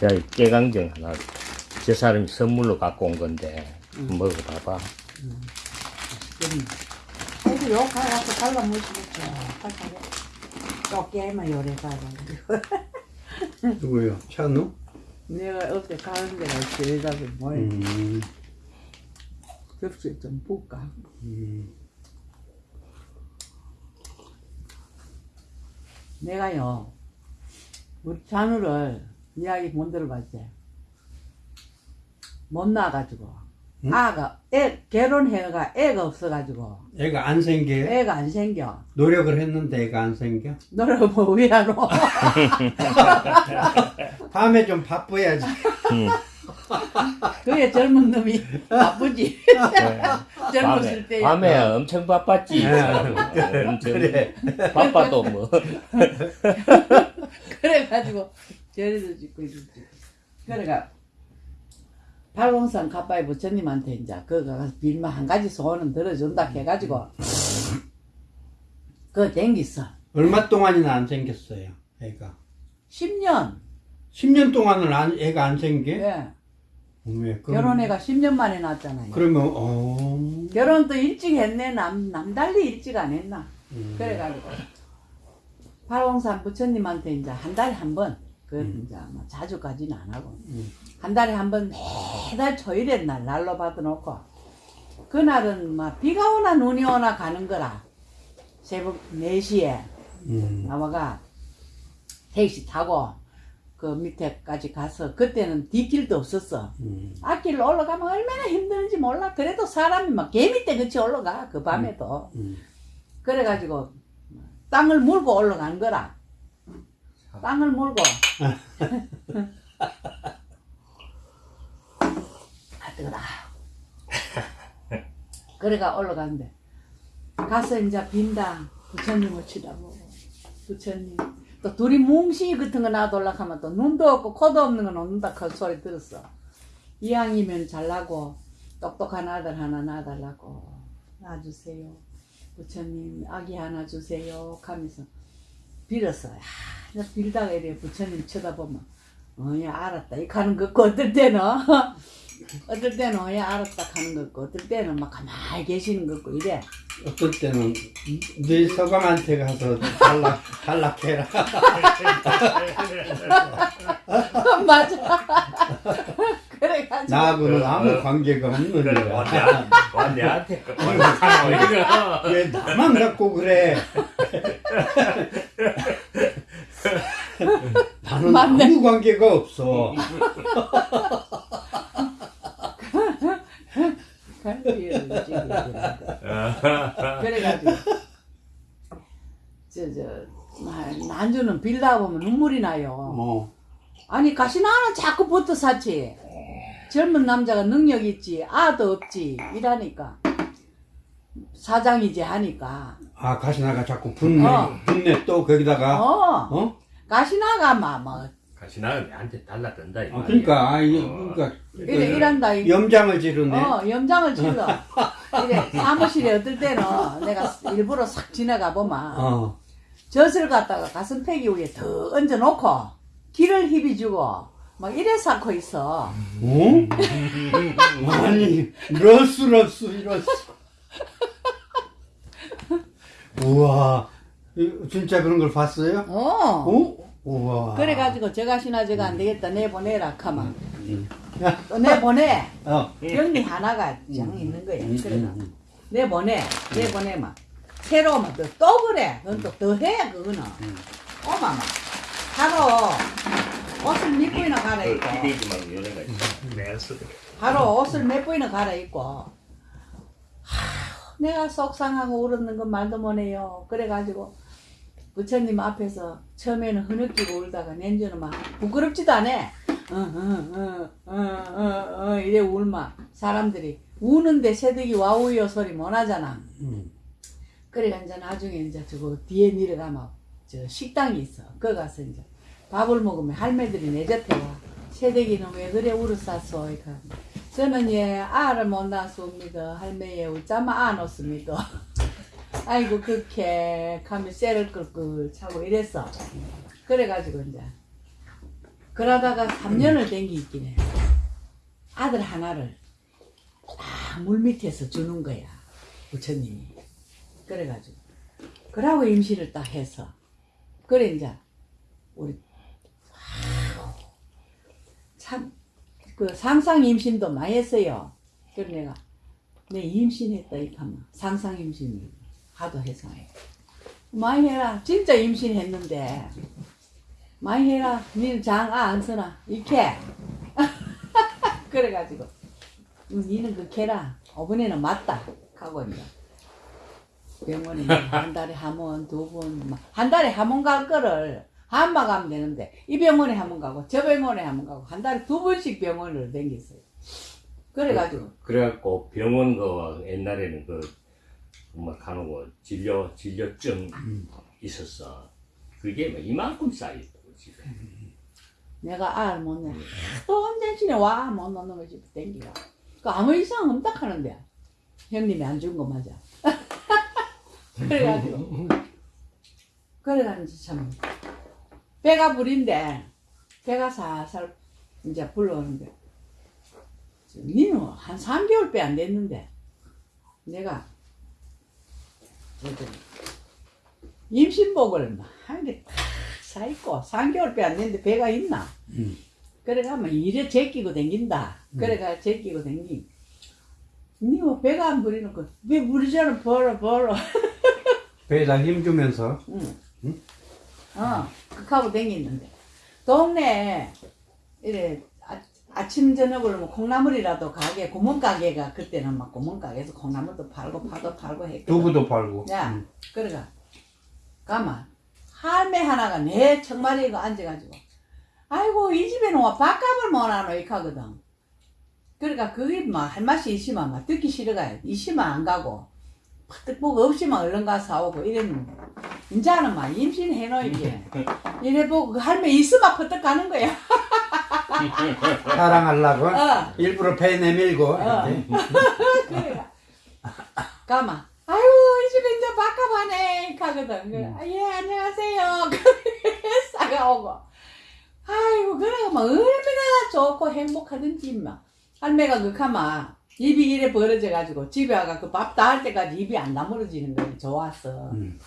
자, 깨강정 하나. 저 사람이 선물로 갖고 온 건데, 먹어봐봐. 아이고 욕하고 발라 무시겠죠. 쪼개만 요래 가지고. 누구요? 찬우? 내가 어제 가는 데가 제자도 뭘 음, 접시에 좀 붓까. 음. 내가요 우리 잔우를 이야기 못 들어봤지. 못 나가지고 응? 아가 애 결혼해가 애가 없어가지고 애가 안 생겨요? 애가 안 생겨. 노력을 했는데 애가 안 생겨? 너를 뭐 위하노? 밤에 좀 바빠야지. 그게 젊은 놈이 바쁘지. 젊었을 밤에, 때. 밤에 엄청 바빴지. 네. 엄청 그래. 바빠도 뭐. 그래가지고 저리도 짓고 이러지. 그래가 팔공산 가빠이 부처님한테 이제 그거 가서 빌면 한 가지 소원은 들어준다 해가지고 그거 댕겼어. 얼마 동안이나 안 생겼어요, 애가. 10년. 10년 동안은 안, 애가 안 생겨? 예. 왜? 그럼- 결혼해가 10년 만에 낳았잖아요. 그러면, 어. 결혼도 일찍 했네. 남, 남달리 일찍 안 했나. 음. 그래가지고 팔공산 부처님한테 이제 한 달에 한 번, 그 음. 이제 뭐 자주까지는 안 하고 음. 한 달에 한 번 매달 초일의 날 날로 받아놓고 그날은 막 비가 오나 눈이 오나 가는 거라 새벽 4시에 음. 나와가 택시 타고 그 밑에까지 가서 그때는 뒷길도 없었어 음. 앞길로 올라가면 얼마나 힘드는지 몰라 그래도 사람이 막 개미 떼같이 올라가 그 밤에도 음. 그래가지고 땅을 물고 올라간 거라. 땅을 물고. 아 뜨거다. 그래가 올라갔는데. 가서 이제 빈다. 부처님을 치다보고. 부처님. 또 둘이 뭉싱이 같은 거 놔둘라 하면 또 눈도 없고 코도 없는 거 놓는다. 그 소리 들었어. 이왕이면 잘나고 똑똑한 아들 하나 낳아달라고. 놔주세요. 부처님 아기 하나 주세요. 하면서 빌었어. 야, 나 빌다가 이래 부처님 쳐다보면 어야 알았다. 이 가는 거 같고 어떨 때는? 어떨 때는 어야 알았다 하는 거 같고 어떨 때는 막 가만히 계시는 거 같고 이래. 어떨 때는 네 서감한테 가서 탈락, 탈락해라. 맞아. 그래가지고. 나하고는 아무 관계가 없는 그래, 거야. 왜 나만 갖고 그래? 맞네. 아무 관계가 없어. 찌고 그래가지고 저저 난주는 빌다 보면 눈물이 나요. 어. 아니 가시나는 자꾸 붙어 사지. 젊은 남자가 능력 있지, 아도 없지 이라니까 사장이지 하니까. 아 가시나가 자꾸 붙네, 어. 붙네 또 거기다가 어, 어? 가시나가 막뭐 가시나가 내한테 달라든다 이 아, 말이야. 그러니까 아, 이- 어. 그러니까 이래 이란다. 이- 염장을 지르네. 어, 염장을 질러. 이래 사무실에 어떨 때는 내가 일부러 싹 지나가 보면 어. 젖을 갖다가 가슴팩이 위에 더 얹어놓고 기를 희비주고 막 이래 쌓고 있어. 어? 아니 없어 이럴 수. 우와 이- 진짜 그런 걸 봤어요? 어. 어? 우와. 그래가지고 저가 시나 저가 안 되겠다. 내보내라 카마 음. 또 내보내. 어. 병리 하나가 장 있는 거야 음, 그래가 음, 음. 내보내 내보내마. 새로 오면 또, 또 그래. 그건 또 더 해 그거는. 오마마. 바로 옷을 몇 번이나 갈아입고. 쓰 바로 옷을 몇 번이나 갈아입고. 하, 내가 속상하고 울었는 건 말도 못해요. 그래가지고 부처님 앞에서 처음에는 흐느끼고 울다가 nen주는 막 부끄럽지도 않아 어 어 어 어 어 이래 울마 사람들이 우는데 새득이 와우요 소리 못 하잖아 음. 그래 이제 나중에 이제 저거 뒤에 내려가면 저 식당이 있어. 거기 가서 이제 밥을 먹으면 할매들이 내젓대 와. 새댁이는 왜 그래 울었었어? 이까 저는 예 알을 못 낳았습니다. 할매에 웃자마 안 웃습니다. 아이고 그렇게 가면 쇠를 끌끌 차고 이랬어. 그래가지고 이제 그러다가 3년을 댕기 있긴 해. 아들 하나를 딱 물밑에서 주는 거야. 부처님이. 그래가지고. 그러고 임신을 딱 해서. 그래, 이제, 우리, 아우, 참, 그 상상 임신도 많이 했어요. 그래 내가, 내 임신했다, 이 하면. 상상 임신을 하도 해서. 많이 해라. 진짜 임신했는데. 많이 해라. 니는 장, 아, 안 서나. 이렇게. 그래가지고. 음, 니는 그 캐라. 어머니는 맞다. 하고 이제. 병원에 뭐한 달에 한 번, 두 번, 막한 달에 한 번 갈 거를 한마 가면 되는데, 이 병원에 한 번 가고, 저 병원에 한 번 가고, 한 달에 두 번씩 병원을 댕겼어요. 그래가지고, 그래갖고 병원 그 옛날에는 그 거 진료 진료증 있었어. 그게 뭐 이만큼 쌓였다고 집에. 내가 알을 못 내. 또 언제쯤에 와, 못 넣는 거 집에 댕기가. 그 아무 이상 없다 하는데. 형님이 안 준 거 맞아. 그래가지고. 그래가지고 참. 배가 불인데, 배가 살살 이제 불러오는데. 니는 한 3개월 배안 됐는데, 내가, 임신복을 막 한개 사입고 3개월 배안 됐는데 배가 있나? 음. 그래가면 이래 제끼고 댕긴다. 그래가 제끼고 댕기. 니뭐 배가 안 부리는 거. 배 부리잖아 벌어 벌어. 배에다 힘 주면서 응. 어, 그하고 댕기는데. 동네에 이래 아, 아침 저녁을 뭐 콩나물이라도 가게 구멍가게가 그때는 막 구멍가게에서 콩나물도 팔고 파도 팔고 했거든. 두부도 팔고. 야, 음. 그래가. 가만. 할매 하나가 내 청마리에 앉아가지고 아이고 이 집에는 와 밥값을 못하노 이카거든. 그러니까 그게 막할 맛이 있으면 막 듣기 싫어가 있으면 안 가고 뜻보고 없으면 얼른 가서 사오고 이랬는데. 이제는 막 임신해놓이게. 이래 보고 그 할매 있으면 퍼뜩 가는 거야 사랑하려고 어. 일부러 배 내밀고 어. 그래. 가만. 아유, 이 집에 이제 밥값하네. 가거든. 그래. 아, 예, 안녕하세요. 그래, 싸가 오고. 아이고, 그래, 막 얼마나 좋고 행복하든지, 막. 할매가 그 가마, 입이 이래 벌어져 가지고, 집에 와가 그밥다 할 때까지 입이 안 다물어지는 거야. 좋았어. 음.